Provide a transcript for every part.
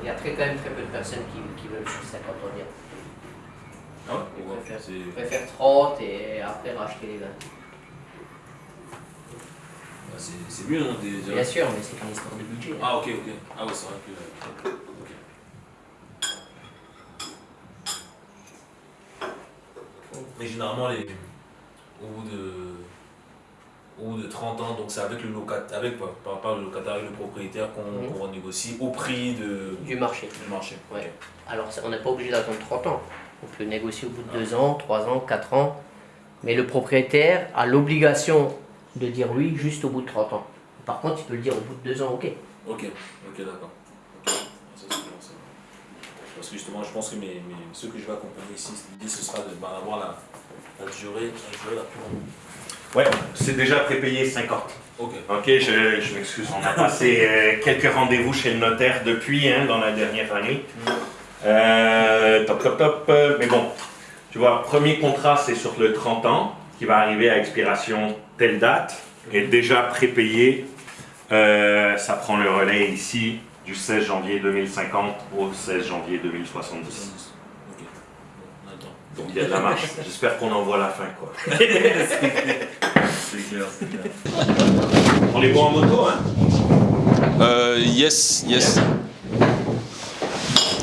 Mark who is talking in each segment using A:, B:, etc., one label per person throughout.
A: Il y a très, quand même très peu de personnes qui, qui veulent sur 50 ans.
B: Ah ouais
A: Ils
B: pourquoi
A: préfèrent,
B: C'est-
A: ils préfèrent 30 et après racheter les 20.
B: bah, c'est mieux, non des-
A: Bien sûr, mais c'est une histoire de budget. hein.
B: Ah ok, ok. Ah ouais, c'est vrai que... Mais généralement, les... au bout de... Bout de 30 ans, donc c'est avec le locataire, avec par, le locataire et le propriétaire qu'on
A: Mhm.
B: qu'on renégocie au prix de,
A: Du marché.
B: du marché.
A: Ouais. Alors, on n'est pas obligé d'attendre 30 ans. On peut négocier au bout de 2 ans, 3 ans, 4 ans. Mais le propriétaire a l'obligation de dire oui juste au bout de 30 ans. Par contre, il peut le dire au bout de 2 ans, ok.
B: Ok, ok, d'accord. Parce que justement, je pense que mes, mes- ceux que je vais accompagner ici, l'idée ce sera de bah, avoir la, la durée, la durée la plus longue.
C: Ouais, c'est déjà prépayé 50.
B: Ok.
C: Ok, je, je m'excuse, on a passé euh, quelques rendez-vous chez le notaire depuis, hein, dans la dernière année. Euh, top, top, top. Mais bon, tu vois, premier contrat, c'est sur le 30 ans, qui va arriver à expiration telle date, et déjà prépayé. Euh, ça prend le relais ici du 16 janvier 2050 au 16 janvier 2070.
B: Ok. Bon, on attend.
C: Donc il y a de la marche. J'espère qu'on en voit la fin, quoi.
B: C'est clair, c'est clair.
C: On est bon en moto, hein?
D: Euh, yes, yes.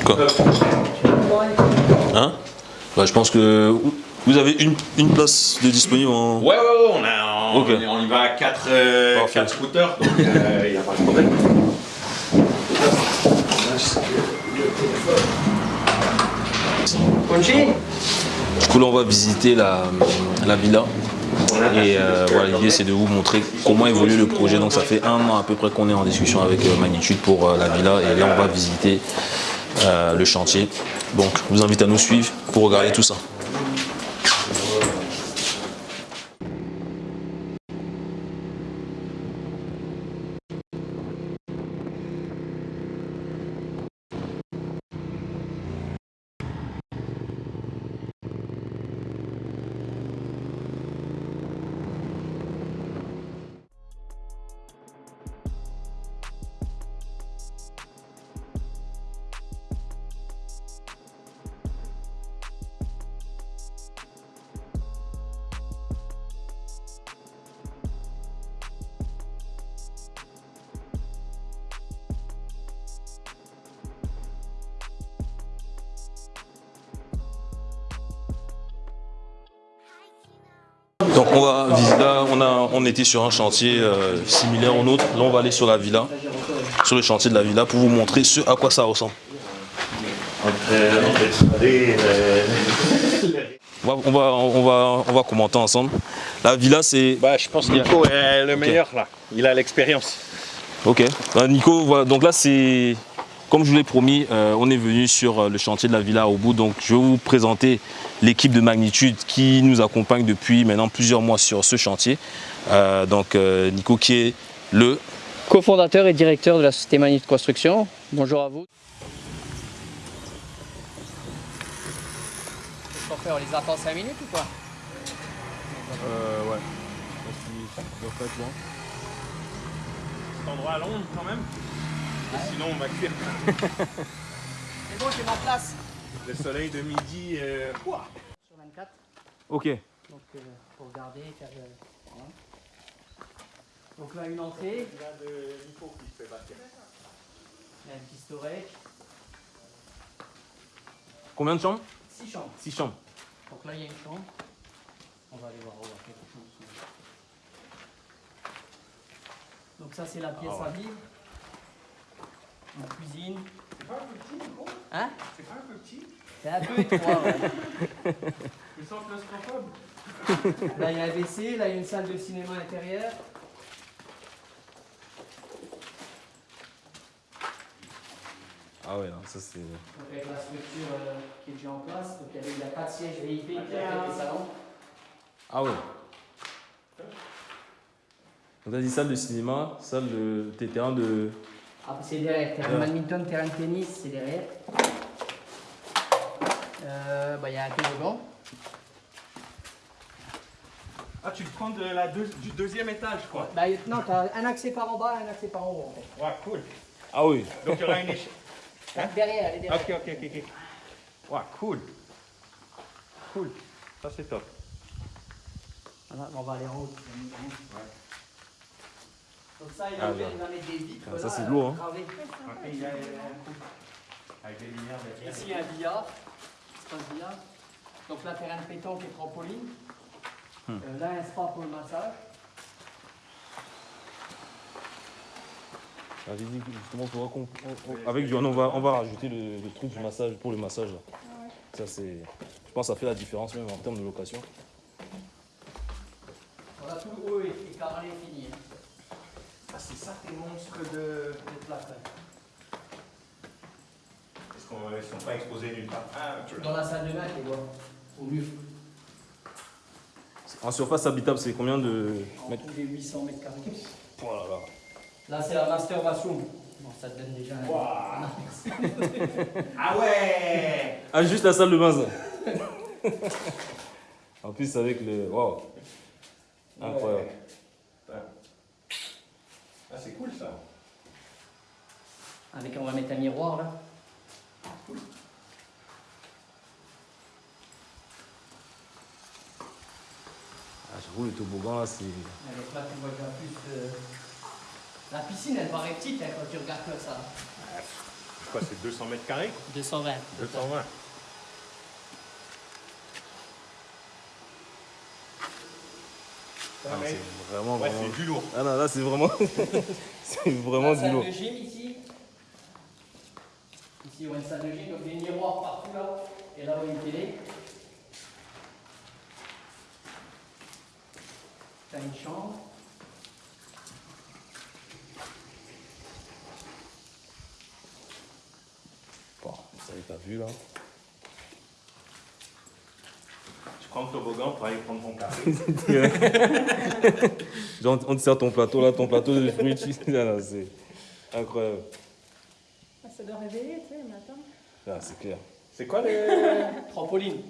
D: Quoi? Hein? Bah, Je pense que vous avez une, une place de disponible en...
C: Ouais, ouais, ouais, on, a, on, y va à 4
D: Parfait.
C: scooters, donc il n'y a pas de problème.
D: Du coup là on va visiter la, la villa. Et euh, voilà, l'idée c'est de vous montrer comment évolue le projet. Donc ça fait un an à peu près qu'on est en discussion avec euh, Magnitude pour euh, la villa. Et là on va visiter le chantier. Donc je vous invite à nous suivre pour regarder tout ça. Donc on va visiter, là on, a, on était sur un chantier euh, similaire au nôtre. Là on va aller sur la villa, sur le chantier de la villa pour vous montrer ce à quoi ça ressemble. On va, on va, on va, on va commenter ensemble. La villa c'est...
C: Bah, je pense que Nico est le meilleur là. Il a l'expérience.
D: Ok. Bah, Nico, voilà. Donc là, c'est comme je vous l'ai promis, euh, on est venu sur euh, le chantier de la villa au bout. Donc je vais vous présenter l'équipe de Magnitude qui nous accompagne depuis maintenant plusieurs mois sur ce chantier. Euh, donc euh, Nico qui est le
E: cofondateur et directeur de la société Magnitude Construction. Bonjour à vous. Qu'est-ce qu'on fait On les attend 5 minutes ou quoi?
D: Euh, ouais.
C: Cet endroit à Londres quand même. Sinon on va cuire.
E: C'est bon, j'ai ma place.
C: Le soleil de midi. euh.
E: Sur 24.
D: Ok.
E: Donc, euh, pour regarder, faire. euh, voilà. Donc là, une entrée.
C: Il y a de Nico qui fait bâtir.
E: Il y a un petit storage.
D: Combien de chambres?
E: 6 chambres.
D: 6 chambres.
E: Donc là, il y a une chambre. On va aller voir. On va voir quelque chose. Donc ça, c'est la pièce à vivre. Une cuisine.
C: C'est pas un petit Nico
E: Hein
C: C'est pas un peu petit
E: C'est un peu étroit. ouais.
C: Je sens claustrophobe.
E: Là, il y a un WC. Là, il y a une salle de cinéma intérieure.
D: Ah ouais, non, ça c'est...
E: Donc avec la structure euh, qui est déjà en place. Donc il y avait- il y a pas de siège VIP qui a fait des salons.
D: Ah ouais. Donc t'as dit salle de cinéma, salle de... tes terrains de...
E: Ah, c'est derrière. Terrain badminton, terrain de tennis, c'est derrière. Euh, bah, il y a un toboggan.
C: Ah, tu le prends de la deux- du deuxième étage quoi.
E: Bah, non, tu as un accès par en bas et un accès par en haut. en fait.
C: Ouais, cool.
D: Ah oui.
C: Donc il y aura une échelle. Hein
E: Derrière, elle est derrière.
C: Ok, ok, ok, ok. Cool. Cool. Ça, c'est top.
E: Voilà, on va aller en haut. Donc ça, il
C: Ah,
E: va, il mettre des vitres.
C: Ah, ça, c'est lourd, hein.
E: gravées.
C: Avec les lumières
E: Ici, il y a un billard. Espace billard? Donc là, terrain de pétanque et trampoline.
C: Hmm.
E: Euh, là, un spa pour le massage.
D: Dit que justement, faudra qu'on- on- on- avec Johan, on va, on va rajouter le, le truc du massage pour le massage. Là. Ça, c'est, je pense que ça fait la différence même en termes de location.
E: Voilà, tout le haut est, est carrelé et fini.
C: Ah, c'est ça tes monstres de.
E: Après.
C: Est-ce qu'on ne sont pas exposés nulle part? Ah, tu
E: Dans la salle de bain, les vois. Au mur.
D: En surface habitable, c'est combien de
E: En
D: mètres?
E: tout des 800 mètres carrés.
D: Oh là là.
E: Là, c'est la masturbation. Bon, ça te donne déjà un.
C: Ah ouais
D: Ah, juste la salle de bain, ça. en plus, avec le. Waouh. Incroyable.
C: Ouais. Ah, c'est cool ça.
E: Avec, on va mettre un miroir là.
D: Ah, j'avoue, le toboggan, là, c'est.
E: Avec là, tu vois déjà plus. euh, La piscine, elle paraît petite hein, quand tu regardes comme ça.
C: Quoi, c'est 200 mètres carrés?
E: 220.
C: 220.
D: C'est vraiment,
C: Ouais,
D: vraiment.
C: du lourd.
D: Ah non, là, c'est vraiment. c'est vraiment
E: La
D: du
E: salle
D: lourd.
E: de gym ici. Ici, on a une salle de gym, donc des miroirs partout là. Et là, on a une télé. T'as une chambre.
D: Bon, vous avez pas vu, là.
C: Le toboggan pour aller prendre ton café.
D: Genre, on te sert ton plateau, là, ton plateau de fruits. c'est incroyable.
F: Ah, Ça doit réveiller, tu sais, le matin.
D: Là, c'est clair.
C: C'est quoi les.
E: Trampoline?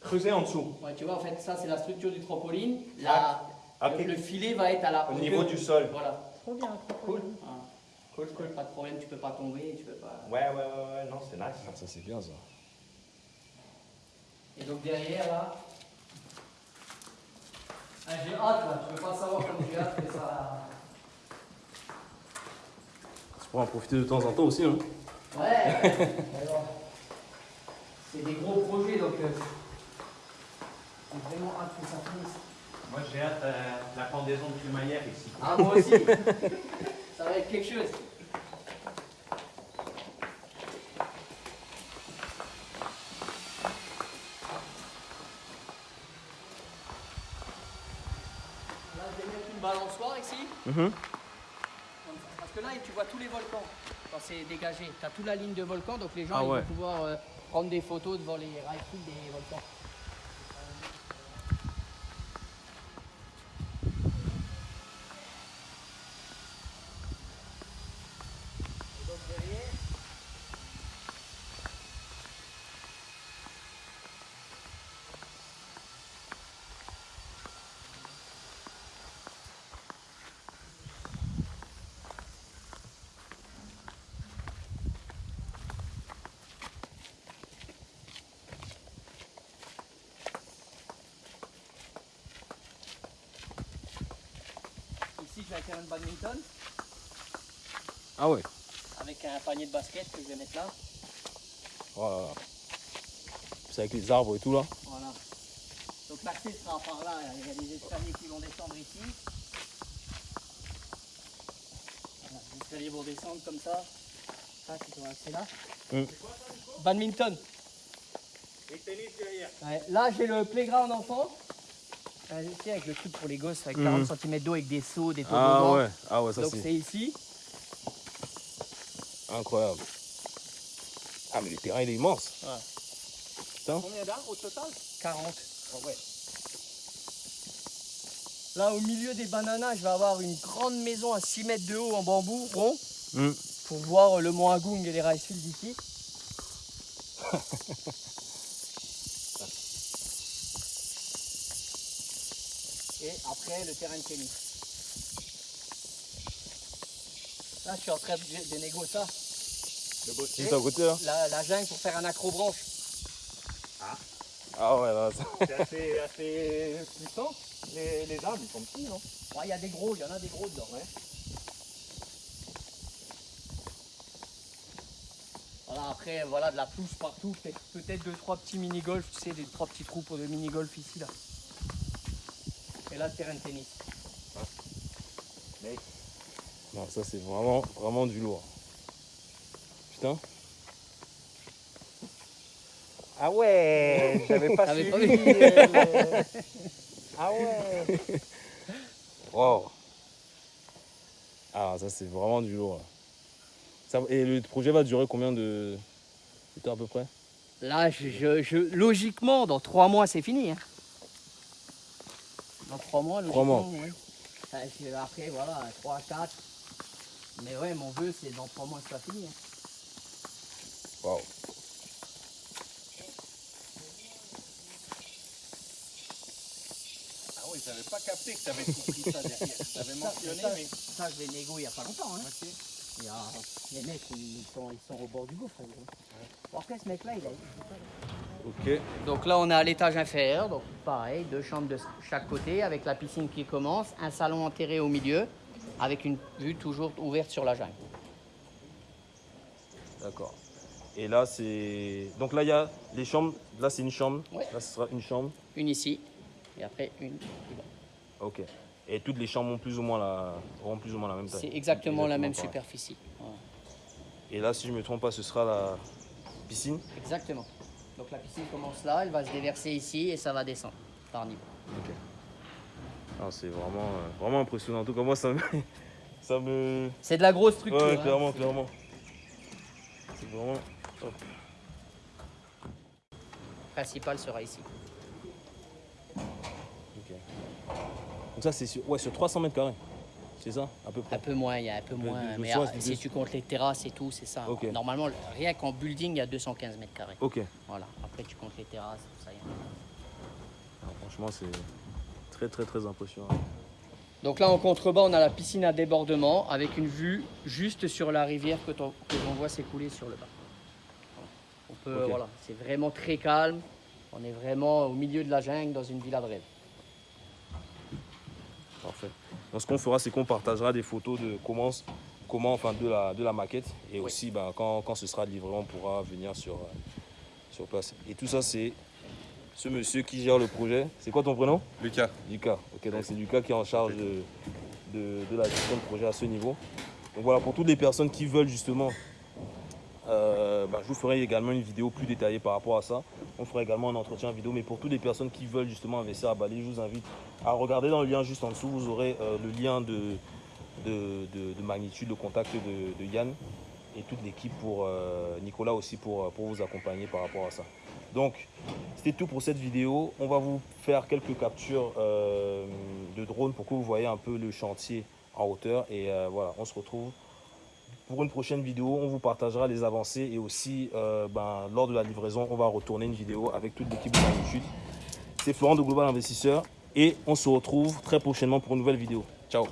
C: Creuser en dessous
E: Ouais, tu vois, en fait, ça, c'est la structure du trampoline. Là,
C: Ah,
E: le, le filet va être à la
C: Au niveau du sol.
E: Voilà.
F: Trop bien, trop
C: Cool.
E: Ah,
C: Cool, cool.
E: pas de problème, tu peux pas tomber, tu peux pas.
C: Ouais, ouais, ouais, ouais, non, c'est nice.
D: Ah, ça, c'est bien, ça.
E: Et donc derrière là. Ah, j'ai hâte là, tu peux pas savoir comme j'ai hâte que ça.
D: Tu pourras en profiter de temps en temps aussi, hein.
E: Ouais Alors, C'est des gros projets donc. euh, J'ai vraiment hâte que ça finisse.
C: Moi, j'ai hâte euh, la pendaison de crémaillère ici.
E: Ah, moi aussi Ça va être quelque chose. Là, je vais mettre une
D: Mhm.
E: Parce que là, tu vois tous les volcans quand c'est dégagé. Tu as toute la ligne de volcans, donc les gens
D: Ah
E: ils vont pouvoir euh, prendre des photos devant les rifles des volcans. J'ai un terrain de badminton
D: Ah ouais.
E: avec un panier de basket que je vais mettre là.
D: Oh là là. C'est avec les arbres et tout, là.
E: Voilà. Donc l'accès sera par là, il y a des escaliers qui vont descendre ici. Voilà, les escaliers vont descendre comme ça. Ça, dois accès là.
D: Mm.
E: Badminton.
C: Et tennis derrière.
E: Ouais, là, j'ai le playground enfant. Euh, avec le truc pour les gosses, avec 40 cm d'eau, avec des seaux, des toboggans.
D: Ah ouais. Ah ouais, ça,
E: Donc
D: c'est
E: ici.
D: incroyable. Ah, mais le terrain, il est immense.
E: Combien d'arbres au total? 40. Oh, ouais. Là, au milieu des bananas, je vais avoir une grande maison à 6 mètres de haut en bambou rond
D: Mm.
E: pour voir le mont Agung et les Ricefields d'ici. et après, le terrain de tennis. Là, je suis en train de, de négocier ça.
D: Juste à côté là.
E: La, la jungle pour faire un accrobranche.
D: Ah ouais, là, ça-
C: C'est assez, assez puissant. Les, les arbres, ils sont petits, non?
E: Ouais, Il y a des gros, il y en a des gros dedans. Voilà, après, voilà, de la pelouse partout, peut-être peut-être deux, trois petits mini-golf, tu sais, des trois petits trous pour de mini-golf ici, là. Et là, terrain de tennis.
D: Non, ça c'est vraiment, vraiment du lourd. Putain.
C: Ah ouais, j'avais pas
E: T'avais
C: suivi.
E: pas
C: euh, le- Ah ouais.
D: Wow. Ah, ça c'est vraiment du lourd. Ça- et le projet va durer combien de, de temps à peu près?
E: Là, je, je- je- logiquement, dans trois mois, c'est fini. hein. Dans trois mois,
D: Trois mois.
E: Enfin, je- Après, voilà, trois, quatre. Mais ouais, mon vœu, c'est dans trois mois, c'est pas fini. hein.
D: Waouh.
C: Ah oui, j'avais pas capté que t'avais compris ça derrière. T'avais mentionné,
E: ça,
C: mais.
E: ça, je l'ai négocié il y a pas longtemps. Hein. Il y a- les mecs, ils sont, ils sont au bord du gouffre. hein, après, ce mec-là, il a...
D: Ok.
E: Donc là, on est à l'étage inférieur, donc pareil, deux chambres de chaque côté, avec la piscine qui commence, un salon enterré au milieu, avec une vue toujours ouverte sur la jungle.
D: D'accord. Et là c'est. Donc là il y a les chambres. Là c'est une chambre.
E: Ouais.
D: Là ce sera une chambre.
E: Une ici, et après une.
D: Ok. Et toutes les chambres ont plus ou moins la, auront plus ou moins la même taille.
E: C'est exactement la même
D: pareil.
E: superficie.
D: Et là, si je ne me trompe pas, ce sera la piscine?
E: Exactement. Donc la piscine commence là, elle va se déverser ici et ça va descendre par niveau.
D: Ok. Ah, c'est vraiment, euh, vraiment impressionnant. En tout cas, moi, ça me. ça me...
E: C'est de la grosse structure.
D: Ouais,
E: hein.
D: clairement, clairement. C'est vraiment.
E: Le principal sera ici.
D: Ok. Donc, ça, c'est sur, ouais, sur 300 mètres carrés. C'est ça, à peu près
E: Un peu moins, il y a un peu moins. mais si tu comptes les terrasses et tout, c'est ça.
D: Ok.
E: Normalement, rien qu'en building, il y a 215 mètres carrés.
D: Ok.
E: Voilà. Après, tu comptes les terrasses, tout ça. y est.
D: Franchement, c'est très, très, très impressionnant.
E: Donc là, en contrebas, on a la piscine à débordement avec une vue juste sur la rivière que l'on voit s'écouler sur le bas. On peut, voilà, c'est vraiment très calme. On est vraiment au milieu de la jungle dans une villa de rêve.
D: Parfait. Donc, ce qu'on fera, c'est qu'on partagera des photos de comment, comment enfin, de, la, de la maquette. Et
E: Oui.
D: aussi, ben, quand, quand ce sera livré, on pourra venir sur, euh, sur place. Et tout ça, c'est ce monsieur qui gère le projet. C'est quoi ton prénom?
G: Lucas.
D: Lucas. Ok, donc c'est Lucas qui est en charge de, de, de la gestion de projet à ce niveau. Donc voilà, pour toutes les personnes qui veulent justement, euh, bah, je vous ferai également une vidéo plus détaillée par rapport à ça. On fera également un entretien vidéo, mais pour toutes les personnes qui veulent justement investir à Bali, je vous invite à regarder dans le lien juste en dessous. Vous aurez euh, le lien de, de, de- de magnitude, le contact de, Yann et toute l'équipe pour euh, Nicolas aussi pour, vous accompagner par rapport à ça. Donc, c'était tout pour cette vidéo. On va vous faire quelques captures euh, de drone pour que vous voyez un peu le chantier en hauteur. Et voilà, on se retrouve pour une prochaine vidéo. On vous partagera les avancées et aussi, euh, ben, lors de la livraison, on va retourner une vidéo avec toute l'équipe de Magnitude. C'est Florent de Global Investisseur et on se retrouve très prochainement pour une nouvelle vidéo. Ciao